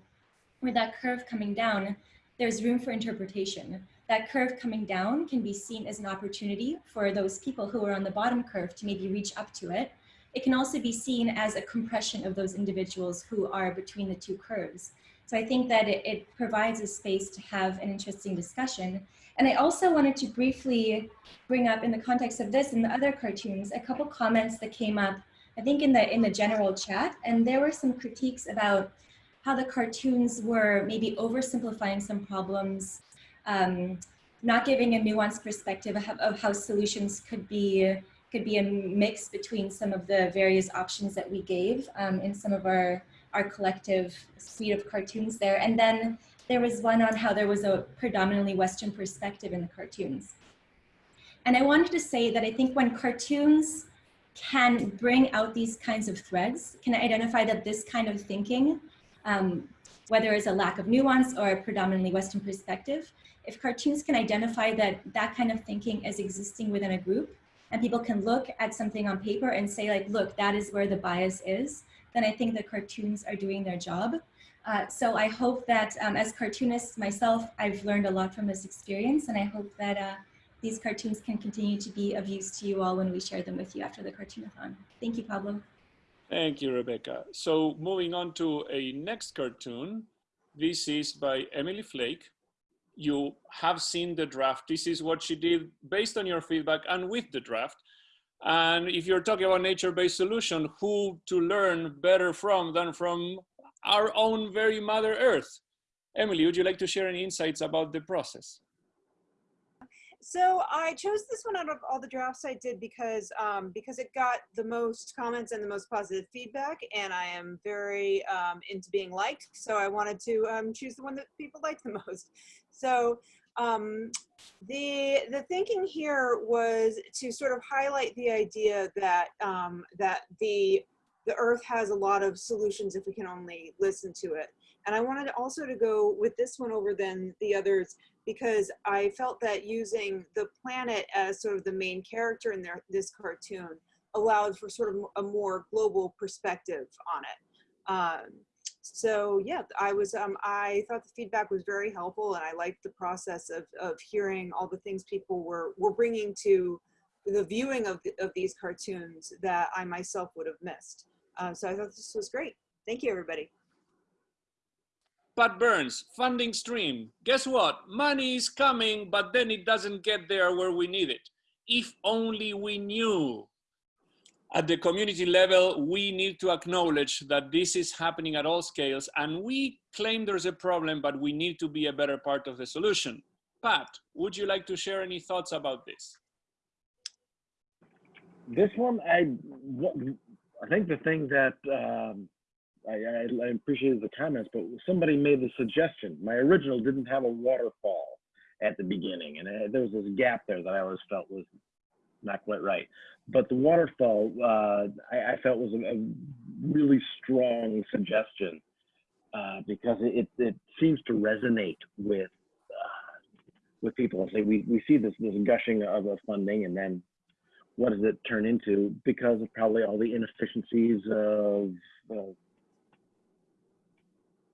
with that curve coming down, there's room for interpretation that curve coming down can be seen as an opportunity for those people who are on the bottom curve to maybe reach up to it. It can also be seen as a compression of those individuals who are between the two curves. So I think that it, it provides a space to have an interesting discussion. And I also wanted to briefly bring up in the context of this and the other cartoons, a couple comments that came up, I think in the, in the general chat, and there were some critiques about how the cartoons were maybe oversimplifying some problems um, not giving a nuanced perspective of, how solutions could be could be a mix between some of the various options that we gave um, in some of our our collective suite of cartoons there. And then there was one on how there was a predominantly Western perspective in the cartoons. And I wanted to say that I think when cartoons can bring out these kinds of threads, can identify that this kind of thinking, um, whether it's a lack of nuance or a predominantly Western perspective, if cartoons can identify that that kind of thinking is existing within a group and people can look at something on paper and say like, look, that is where the bias is, then I think the cartoons are doing their job. Uh, so I hope that um, as cartoonists myself, I've learned a lot from this experience and I hope that uh, these cartoons can continue to be of use to you all when we share them with you after the cartoonathon. Thank you, Pablo. Thank you, Rebecca. So moving on to a next cartoon. This is by Emily Flake you have seen the draft. This is what she did based on your feedback and with the draft. And if you're talking about nature-based solution, who to learn better from than from our own very Mother Earth? Emily, would you like to share any insights about the process? So I chose this one out of all the drafts I did because um, because it got the most comments and the most positive feedback, and I am very um, into being liked. So I wanted to um, choose the one that people like the most. So um, the the thinking here was to sort of highlight the idea that um, that the the Earth has a lot of solutions if we can only listen to it. And I wanted also to go with this one over than the others because I felt that using the planet as sort of the main character in their, this cartoon allowed for sort of a more global perspective on it. Um, so yeah, I was, um, I thought the feedback was very helpful and I liked the process of, of hearing all the things people were, were bringing to the viewing of, the, of these cartoons that I myself would have missed. Uh, so I thought this was great. Thank you, everybody. Pat Byrnes, funding stream. Guess what? Money is coming, but then it doesn't get there where we need it. If only we knew at the community level, we need to acknowledge that this is happening at all scales and we claim there's a problem, but we need to be a better part of the solution. Pat, would you like to share any thoughts about this? This one, I, I think the thing that um, I, I, I appreciated the comments, but somebody made the suggestion. My original didn't have a waterfall at the beginning, and uh, there was this gap there that I always felt was not quite right. But the waterfall, uh, I, I, felt was a, a, really strong suggestion uh, because it, it seems to resonate with uh, with people. Say we we see this this gushing of, of funding, and then what does it turn into? Because of probably all the inefficiencies of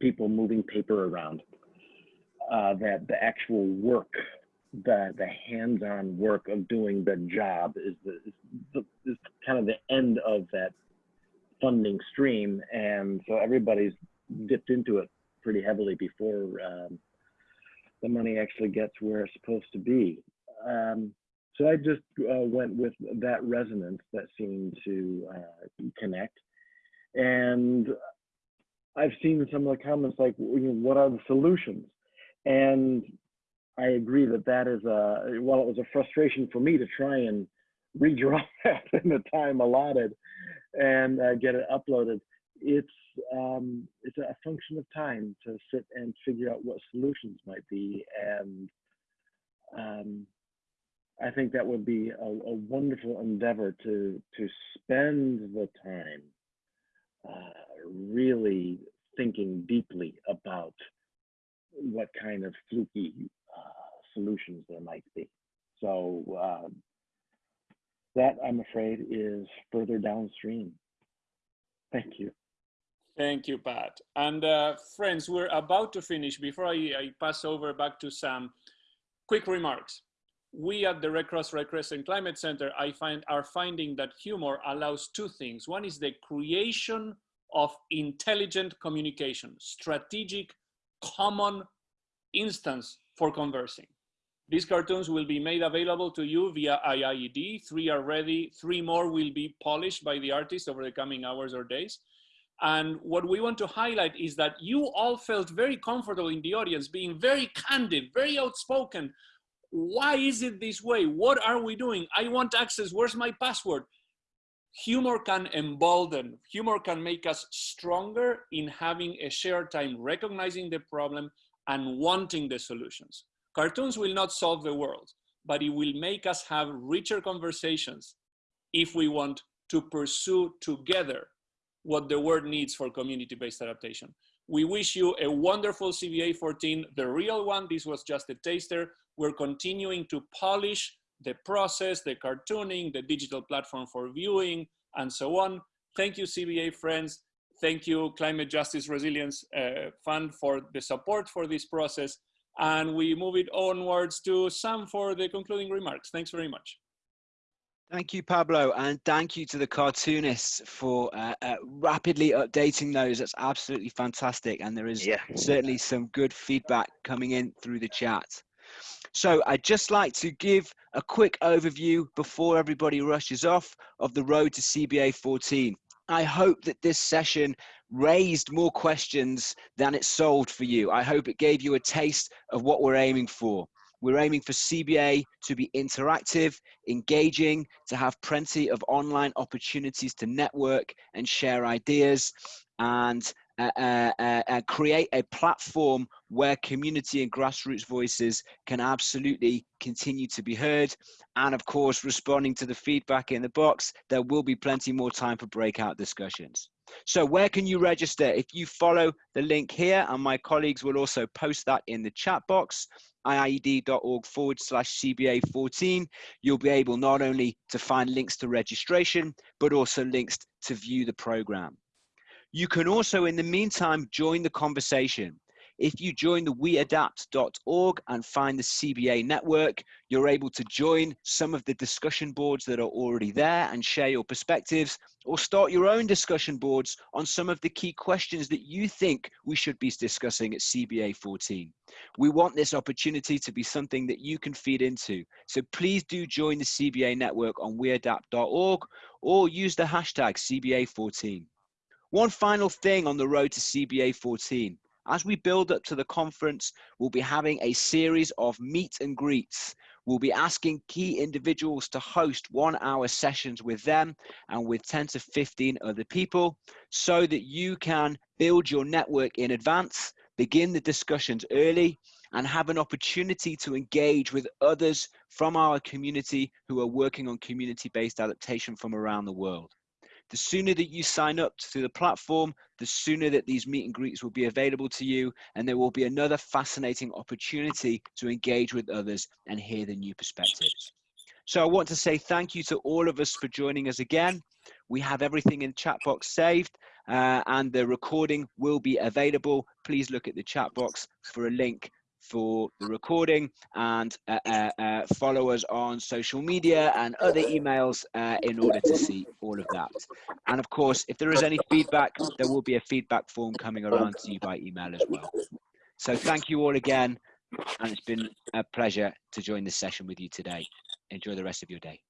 people moving paper around. Uh, that the actual work the the hands-on work of doing the job is the, is the is kind of the end of that funding stream, and so everybody's dipped into it pretty heavily before um, the money actually gets where it's supposed to be. Um, so I just uh, went with that resonance that seemed to uh, connect, and I've seen some of the comments like, you know, what are the solutions? And I agree that that is a, while it was a frustration for me to try and redraw that in the time allotted and uh, get it uploaded, it's um, it's a function of time to sit and figure out what solutions might be. And um, I think that would be a, a, wonderful endeavor to to spend the time uh, really thinking deeply about what kind of fluky uh, solutions there might be. So uh, that I'm afraid is further downstream. Thank you. Thank you, Pat. And uh, friends, we're about to finish. Before I, I, pass over back to Sam, quick remarks. We at the Red Cross Red Crescent Climate Center I find, are finding that humor allows two things. One is the creation of intelligent communication, strategic, common instance for conversing. These cartoons will be made available to you via IIED. Three are ready, three more will be polished by the artist over the coming hours or days. And what we want to highlight is that you all felt very comfortable in the audience, being very candid, very outspoken. Why is it this way? What are we doing? I want access. Where's my password? Humor can embolden, humor can make us stronger in having a shared time, recognizing the problem and wanting the solutions. Cartoons will not solve the world, but it will make us have richer conversations if we want to pursue together what the world needs for community-based adaptation. We wish you a wonderful CBA 14, the real one. This was just a taster. We're continuing to polish the process, the cartooning, the digital platform for viewing, and so on. Thank you, CBA friends. Thank you, Climate Justice Resilience uh, Fund for the support for this process. And we move it onwards to Sam for the concluding remarks. Thanks very much. Thank you, Pablo, and thank you to the cartoonists for uh, uh, rapidly updating those. That's absolutely fantastic, and there is yeah. certainly some good feedback coming in through the chat. So I'd just like to give a quick overview before everybody rushes off of the road to CBA 14. I hope that this session raised more questions than it solved for you. I hope it gave you a taste of what we're aiming for. We're aiming for CBA to be interactive, engaging, to have plenty of online opportunities to network and share ideas, and uh, uh, uh, uh, create a platform where community and grassroots voices can absolutely continue to be heard. And of course, responding to the feedback in the box, there will be plenty more time for breakout discussions. So where can you register? If you follow the link here, and my colleagues will also post that in the chat box, iied.org forward slash CBA 14, you'll be able not only to find links to registration, but also links to view the program. You can also, in the meantime, join the conversation. If you join the weadapt.org and find the CBA network, you're able to join some of the discussion boards that are already there and share your perspectives or start your own discussion boards on some of the key questions that you think we should be discussing at CBA 14. We want this opportunity to be something that you can feed into. So please do join the CBA network on weadapt.org or use the hashtag CBA14. One final thing on the road to CBA 14. As we build up to the conference, we'll be having a series of meet and greets. We'll be asking key individuals to host one hour sessions with them and with 10 to 15 other people so that you can build your network in advance, begin the discussions early, and have an opportunity to engage with others from our community who are working on community-based adaptation from around the world. The sooner that you sign up to the platform, the sooner that these meet and greets will be available to you, and there will be another fascinating opportunity to engage with others and hear the new perspectives. So I want to say thank you to all of us for joining us again. We have everything in chat box saved uh, and the recording will be available. Please look at the chat box for a link for the recording and uh, uh, uh, follow us on social media and other emails in order to see all of that. And of course, if there is any feedback, there will be a feedback form coming around to you by email as well. So thank you all again. And it's been a pleasure to join this session with you today. Enjoy the rest of your day.